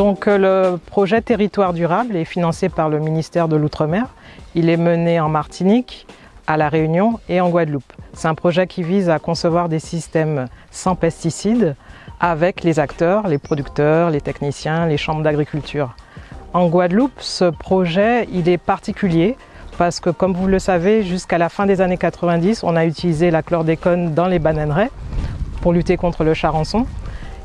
Donc le projet Territoire durable est financé par le ministère de l'Outre-mer. Il est mené en Martinique, à La Réunion et en Guadeloupe. C'est un projet qui vise à concevoir des systèmes sans pesticides avec les acteurs, les producteurs, les techniciens, les chambres d'agriculture. En Guadeloupe, ce projet est particulier parce que comme vous le savez, jusqu'à la fin des années 90, on a utilisé la chlordécone dans les bananeraies pour lutter contre le charançon.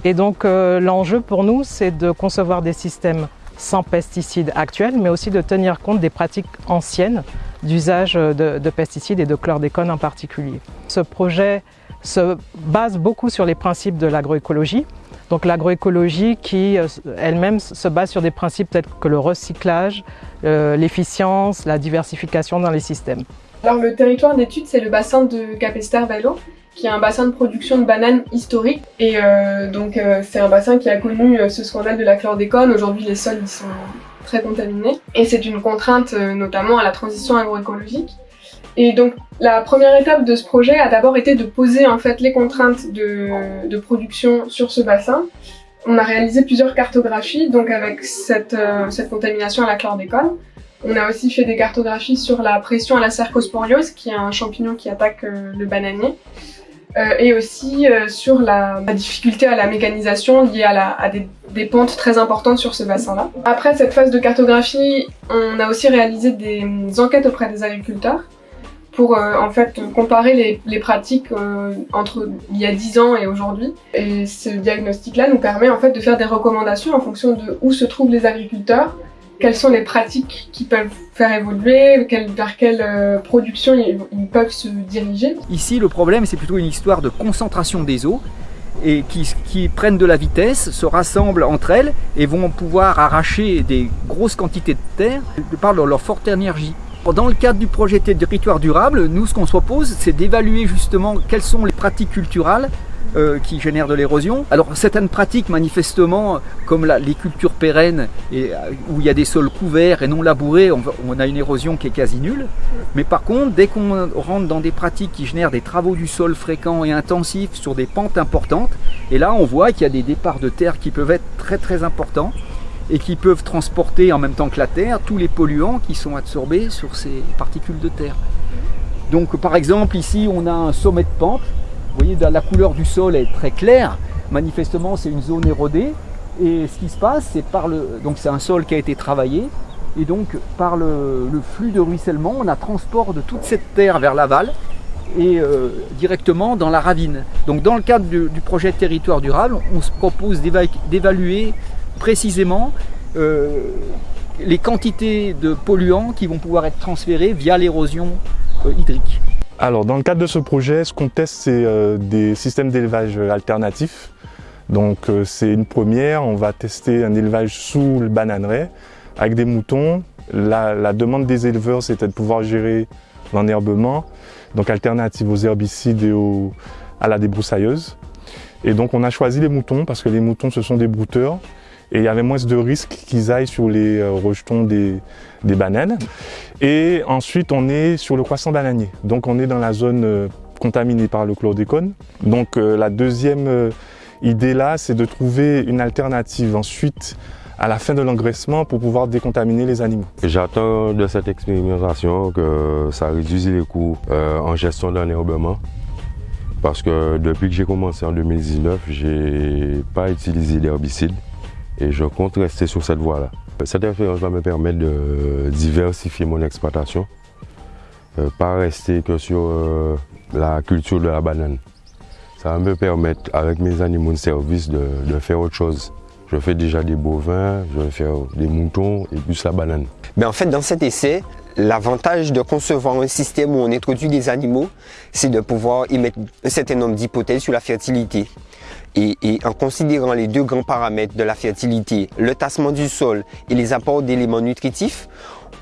Et donc euh, l'enjeu pour nous, c'est de concevoir des systèmes sans pesticides actuels, mais aussi de tenir compte des pratiques anciennes d'usage de, de, pesticides et de chlordécone en particulier. Ce projet se base beaucoup sur les principes de l'agroécologie. Donc l'agroécologie qui euh, elle-même se base sur des principes tels que le recyclage, euh, l'efficience, la diversification dans les systèmes. Alors le territoire d'étude, c'est le bassin de Capesterre-Velo, qui est un bassin de production de bananes historique. Et euh, donc c'est un bassin qui a connu ce scandale de la chlordécone. Aujourd'hui, les sols sont très contaminés. Et c'est une contrainte notamment à la transition agroécologique. Et donc la première étape de ce projet a d'abord été de poser en fait les contraintes de, production sur ce bassin. On a réalisé plusieurs cartographies donc avec cette, euh, cette contamination à la chlordécone. On a aussi fait des cartographies sur la pression à la cercosporiose, qui est un champignon qui attaque euh, le bananier, euh, et aussi sur la, difficulté à la mécanisation liée à, à des, des, pentes très importantes sur ce bassin-là. Après cette phase de cartographie, on a aussi réalisé des enquêtes auprès des agriculteurs pour euh, en fait comparer les, pratiques euh, entre il y a 10 ans et aujourd'hui. Et ce diagnostic-là nous permet en fait de faire des recommandations en fonction de où se trouvent les agriculteurs, quelles sont les pratiques qui peuvent faire évoluer, vers quelle euh, production ils, peuvent se diriger. Ici, le problème, c'est plutôt une histoire de concentration des eaux et qui, prennent de la vitesse, se rassemblent entre elles et vont pouvoir arracher des grosses quantités de terre par leur forte énergie. Dans le cadre du projet territoire durable, nous, ce qu'on se propose, c'est d'évaluer justement quelles sont les pratiques culturelles euh, qui génèrent de l'érosion. Alors certaines pratiques manifestement, comme les cultures pérennes, euh, où il y a des sols couverts et non labourés, on, on, a une érosion qui est quasi nulle. Mais par contre, dès qu'on rentre dans des pratiques qui génèrent des travaux du sol fréquents et intensifs sur des pentes importantes, et là on voit qu'il y a des départs de terre qui peuvent être très très importants et qui peuvent transporter en même temps que la terre tous les polluants qui sont absorbés sur ces particules de terre. Donc par exemple ici on a un sommet de pente, vous voyez la couleur du sol est très claire, manifestement c'est une zone érodée et ce qui se passe c'est par le donc c'est un sol qui a été travaillé et donc par le, flux de ruissellement on a transport de toute cette terre vers l'aval et euh, directement dans la ravine. Donc dans le cadre du projet territoire durable on se propose d'évaluer précisément euh, les quantités de polluants qui vont pouvoir être transférés via l'érosion euh, hydrique. Alors dans le cadre de ce projet, ce qu'on teste c'est euh, des systèmes d'élevage alternatifs. Donc c'est une première, on va tester un élevage sous le bananeraie avec des moutons. La, demande des éleveurs c'était de pouvoir gérer l'enherbement, donc alternative aux herbicides et à la débroussailleuse. Et donc on a choisi les moutons parce que les moutons ce sont des brouteurs et il y avait moins de risques qu'ils aillent sur les euh, rejetons des, bananes. Et ensuite, on est sur le croissant bananier. Donc, on est dans la zone euh, contaminée par le chlordécone. Donc, euh, la deuxième idée là, c'est de trouver une alternative ensuite à la fin de l'engraissement pour pouvoir décontaminer les animaux. J'attends de cette expérimentation que ça réduise les coûts en gestion d'enherbement parce que depuis que j'ai commencé en 2019, j'ai pas utilisé d'herbicide et je compte rester sur cette voie-là. Cette expérience va me permettre de diversifier mon exploitation, euh, pas rester que sur euh, la culture de la banane. Ça va me permettre, avec mes animaux de service, de, de, faire autre chose. Je fais déjà des bovins, je vais faire des moutons et plus la banane. Mais en fait, dans cet essai, l'avantage de concevoir un système où on introduit des animaux, c'est de pouvoir y mettre un certain nombre d'hypothèses sur la fertilité. Et, et, en considérant les deux grands paramètres de la fertilité, le tassement du sol et les apports d'éléments nutritifs,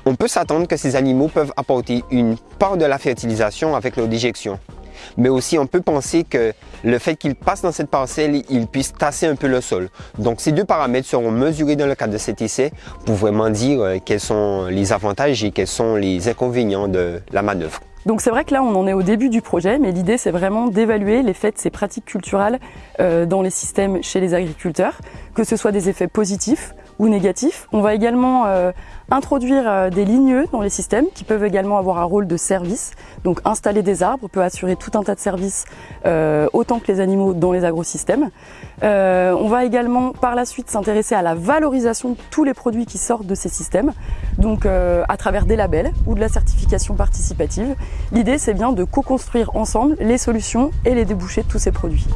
on peut s'attendre que ces animaux peuvent apporter une part de la fertilisation avec leur déjection. Mais aussi on peut penser que le fait qu'il passe dans cette parcelle, il puisse tasser un peu le sol. Donc ces deux paramètres seront mesurés dans le cadre de cet essai pour vraiment dire euh, quels sont les avantages et quels sont les inconvénients de la manœuvre. Donc c'est vrai que là on en est au début du projet, mais l'idée c'est vraiment d'évaluer l'effet de ces pratiques culturelles euh, dans les systèmes chez les agriculteurs, que ce soit des effets positifs ou négatifs. On va également euh, introduire euh, des ligneux dans les systèmes qui peuvent également avoir un rôle de service. Donc installer des arbres peut assurer tout un tas de services euh, autant que les animaux dans les agrosystèmes. on va également par la suite s'intéresser à la valorisation de tous les produits qui sortent de ces systèmes, donc à travers des labels ou de la certification participative. L'idée c'est bien de co-construire ensemble les solutions et les débouchés de tous ces produits.